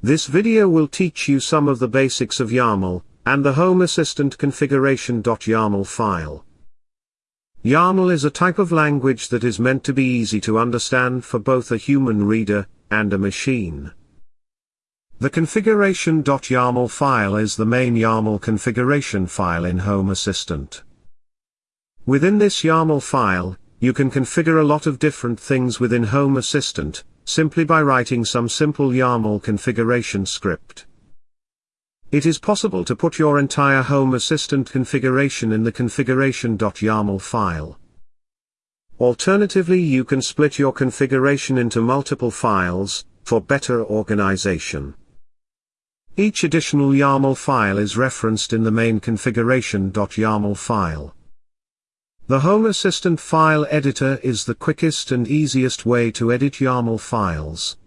This video will teach you some of the basics of YAML, and the Home Assistant configuration.yaml file. YAML is a type of language that is meant to be easy to understand for both a human reader, and a machine. The configuration.yaml file is the main YAML configuration file in Home Assistant. Within this YAML file, you can configure a lot of different things within Home Assistant, simply by writing some simple YAML configuration script. It is possible to put your entire Home Assistant configuration in the configuration.yaml file. Alternatively you can split your configuration into multiple files, for better organization. Each additional YAML file is referenced in the main configuration.yaml file. The Home Assistant file editor is the quickest and easiest way to edit YAML files.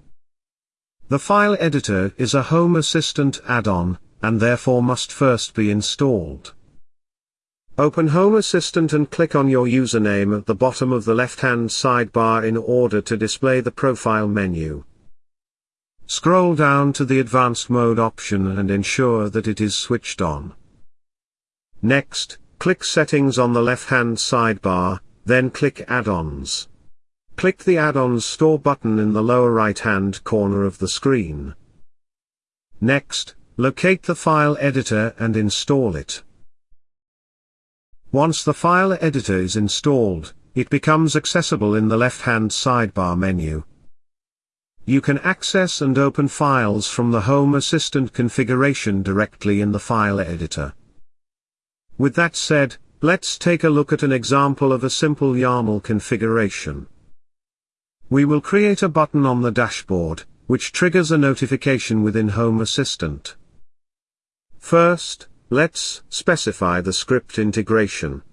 The file editor is a Home Assistant add-on, and therefore must first be installed. Open Home Assistant and click on your username at the bottom of the left-hand sidebar in order to display the profile menu. Scroll down to the Advanced Mode option and ensure that it is switched on. Next, click Settings on the left-hand sidebar, then click Add-ons. Click the Add-ons Store button in the lower right-hand corner of the screen. Next, locate the file editor and install it. Once the file editor is installed, it becomes accessible in the left-hand sidebar menu. You can access and open files from the Home Assistant configuration directly in the file editor. With that said, let's take a look at an example of a simple YAML configuration. We will create a button on the dashboard, which triggers a notification within Home Assistant. First, let's specify the script integration.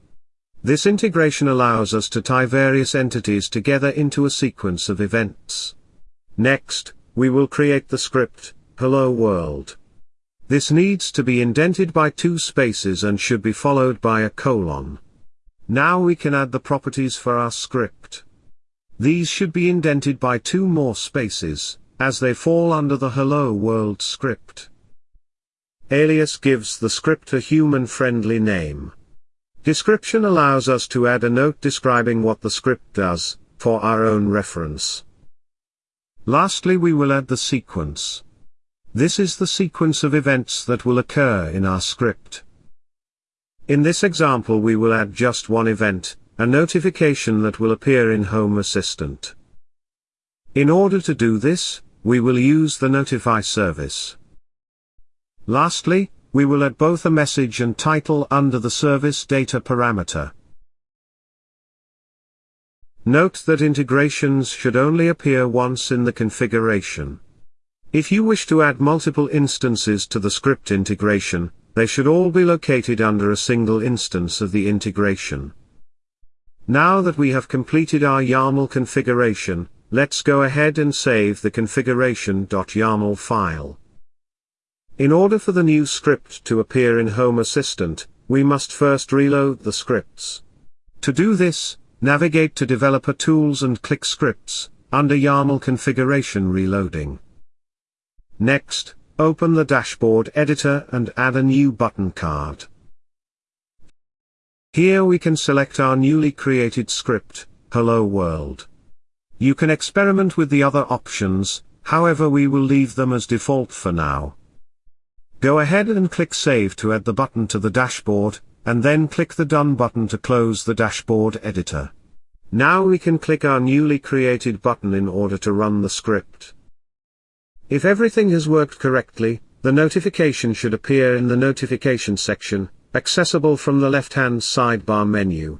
This integration allows us to tie various entities together into a sequence of events. Next, we will create the script, hello world. This needs to be indented by two spaces and should be followed by a colon. Now we can add the properties for our script. These should be indented by two more spaces, as they fall under the hello world script. Alias gives the script a human-friendly name. Description allows us to add a note describing what the script does, for our own reference. Lastly we will add the sequence. This is the sequence of events that will occur in our script. In this example we will add just one event, a notification that will appear in Home Assistant. In order to do this, we will use the Notify service. Lastly, we will add both a message and title under the service data parameter. Note that integrations should only appear once in the configuration. If you wish to add multiple instances to the script integration, they should all be located under a single instance of the integration. Now that we have completed our YAML configuration, let's go ahead and save the configuration.yaml file. In order for the new script to appear in Home Assistant, we must first reload the scripts. To do this, Navigate to Developer Tools and click Scripts, under YAML Configuration Reloading. Next, open the Dashboard Editor and add a new button card. Here we can select our newly created script, Hello World. You can experiment with the other options, however we will leave them as default for now. Go ahead and click Save to add the button to the dashboard, and then click the Done button to close the dashboard editor. Now we can click our newly created button in order to run the script. If everything has worked correctly, the notification should appear in the notification section, accessible from the left-hand sidebar menu.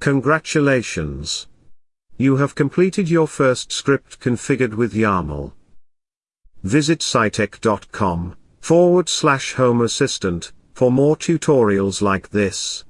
Congratulations! You have completed your first script configured with YAML. Visit scitech.com forward slash home assistant for more tutorials like this.